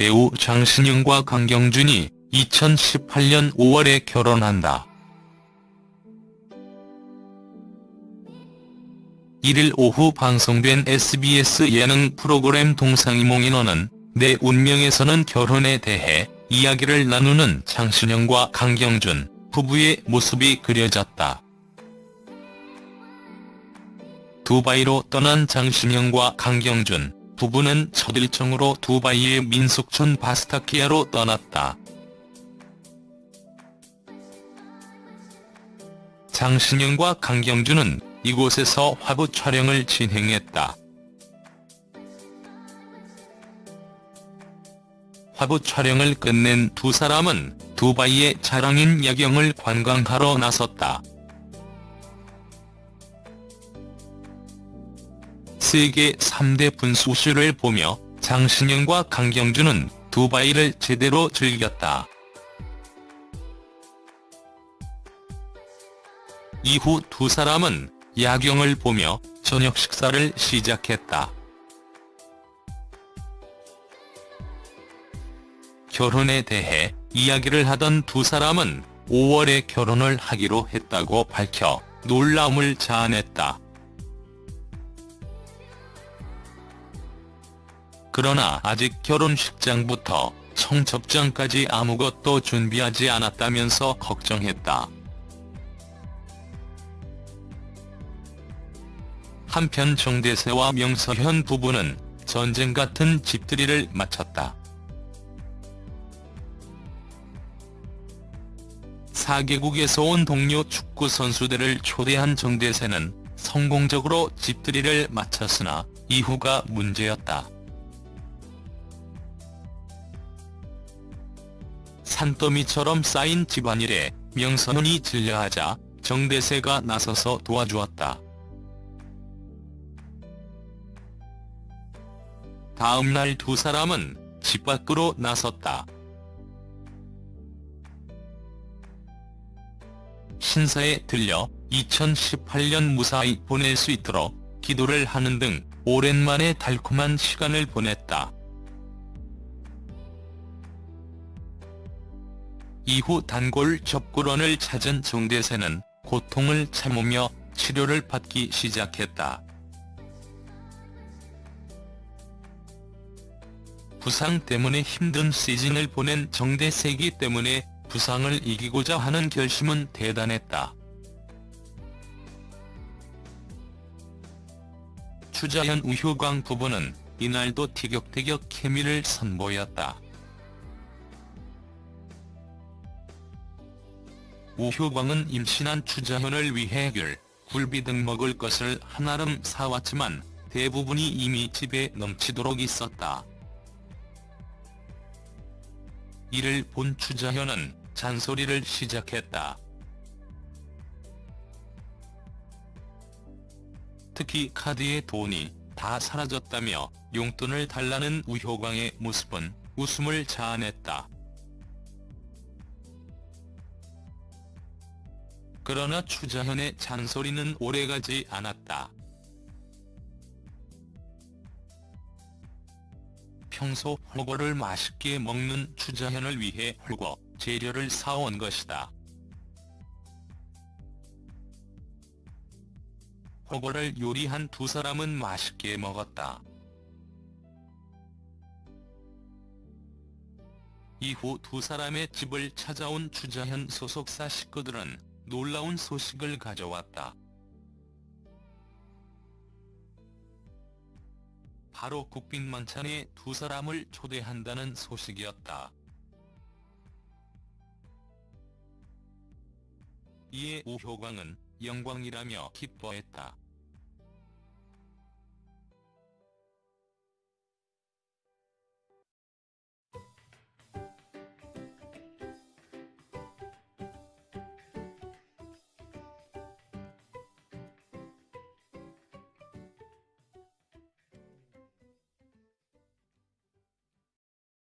배우 장신영과 강경준이 2018년 5월에 결혼한다. 1일 오후 방송된 SBS 예능 프로그램 동상이몽인원은 내 운명에서는 결혼에 대해 이야기를 나누는 장신영과 강경준 부부의 모습이 그려졌다. 두바이로 떠난 장신영과 강경준 부부는 첫 일정으로 두바이의 민속촌 바스타키아로 떠났다. 장신영과 강경준은 이곳에서 화보 촬영을 진행했다. 화보 촬영을 끝낸 두 사람은 두바이의 자랑인 야경을 관광하러 나섰다. 세계 3대 분수쇼를 보며 장신영과 강경준은 두바이를 제대로 즐겼다. 이후 두 사람은 야경을 보며 저녁 식사를 시작했다. 결혼에 대해 이야기를 하던 두 사람은 5월에 결혼을 하기로 했다고 밝혀 놀라움을 자아냈다. 그러나 아직 결혼식장부터 청첩장까지 아무것도 준비하지 않았다면서 걱정했다. 한편 정대세와 명서현 부부는 전쟁 같은 집들이를 마쳤다. 4개국에서 온 동료 축구 선수들을 초대한 정대세는 성공적으로 집들이를 마쳤으나 이후가 문제였다. 산더미처럼 쌓인 집안일에 명선훈이 질려하자 정대세가 나서서 도와주었다. 다음 날 두 사람은 집 밖으로 나섰다. 신사에 들려 2018년 무사히 보낼 수 있도록 기도를 하는 등 오랜만에 달콤한 시간을 보냈다. 이후 단골 접구런을 찾은 정대세는 고통을 참으며 치료를 받기 시작했다. 부상 때문에 힘든 시즌을 보낸 정대세이기 때문에 부상을 이기고자 하는 결심은 대단했다. 추자현 우효광 부부는 이날도 티격태격 케미를 선보였다. 우효광은 임신한 추자현을 위해 귤, 굴비 등 먹을 것을 한아름 사왔지만 대부분이 이미 집에 넘치도록 있었다. 이를 본 추자현은 잔소리를 시작했다. 특히 카드의 돈이 다 사라졌다며 용돈을 달라는 우효광의 모습은 웃음을 자아냈다. 그러나 추자현의 잔소리는 오래가지 않았다. 평소 홀거를 맛있게 먹는 추자현을 위해 홀거 재료를 사온 것이다. 홀거를 요리한 두 사람은 맛있게 먹었다. 이후 두 사람의 집을 찾아온 추자현 소속사 식구들은 놀라운 소식을 가져왔다. 바로 국빈 만찬에 두 사람을 초대한다는 소식이었다. 이에 우효광은 영광이라며 기뻐했다.